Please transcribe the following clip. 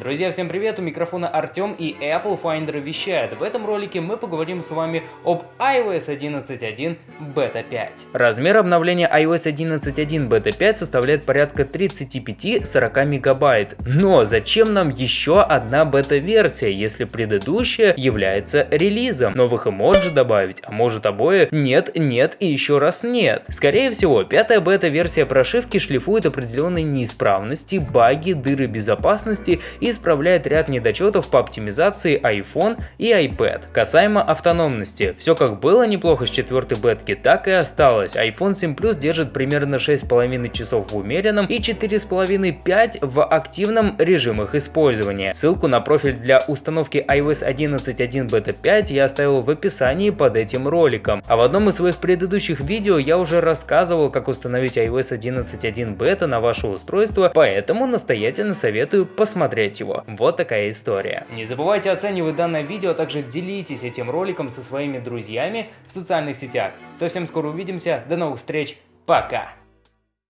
Друзья, всем привет, у микрофона Артем и Apple Finder вещает. В этом ролике мы поговорим с вами об iOS 11.1 Beta 5. Размер обновления iOS 11.1 Beta 5 составляет порядка 35-40 мегабайт. Но зачем нам еще одна бета-версия, если предыдущая является релизом? Новых эмоджи добавить, а может обои? Нет, нет и еще раз нет. Скорее всего, пятая бета-версия прошивки шлифует определенные неисправности, баги, дыры безопасности и исправляет ряд недочетов по оптимизации iPhone и iPad. Касаемо автономности, все как было неплохо с четвертой бетки, так и осталось. iPhone 7 Plus держит примерно 6,5 часов в умеренном и 4,5-5 в активном режимах использования. Ссылку на профиль для установки iOS 11.1 Beta 5 я оставил в описании под этим роликом. А в одном из своих предыдущих видео я уже рассказывал, как установить iOS 11.1 Beta на ваше устройство, поэтому настоятельно советую посмотреть его. Вот такая история. Не забывайте оценивать данное видео, а также делитесь этим роликом со своими друзьями в социальных сетях. Совсем скоро увидимся, до новых встреч, пока!